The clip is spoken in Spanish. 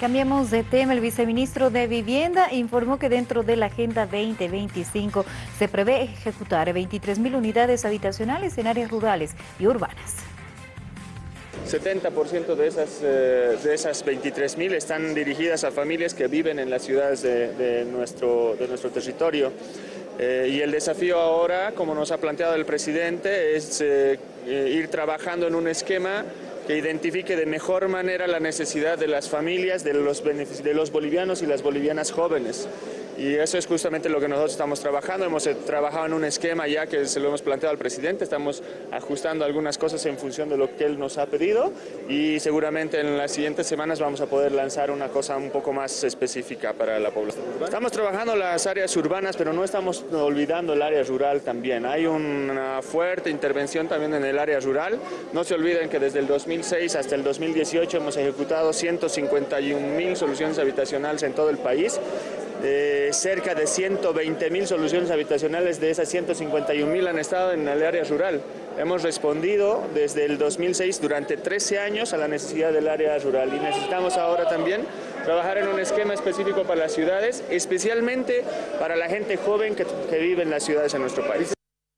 Cambiamos de tema. El viceministro de Vivienda informó que dentro de la Agenda 2025 se prevé ejecutar 23.000 unidades habitacionales en áreas rurales y urbanas. 70% de esas, eh, de esas 23.000 están dirigidas a familias que viven en las ciudades de, nuestro, de nuestro territorio. Eh, y el desafío ahora, como nos ha planteado el presidente, es eh, ir trabajando en un esquema que identifique de mejor manera la necesidad de las familias, de los, de los bolivianos y las bolivianas jóvenes. Y eso es justamente lo que nosotros estamos trabajando. Hemos eh, trabajado en un esquema ya que se lo hemos planteado al presidente. Estamos ajustando algunas cosas en función de lo que él nos ha pedido y seguramente en las siguientes semanas vamos a poder lanzar una cosa un poco más específica para la población. Estamos trabajando las áreas urbanas, pero no estamos olvidando el área rural también. Hay una fuerte intervención también en el área rural. No se olviden que desde el 2006 hasta el 2018 hemos ejecutado 151 mil soluciones habitacionales en todo el país cerca de 120 mil soluciones habitacionales de esas 151 mil han estado en el área rural. Hemos respondido desde el 2006 durante 13 años a la necesidad del área rural y necesitamos ahora también trabajar en un esquema específico para las ciudades, especialmente para la gente joven que, que vive en las ciudades en nuestro país.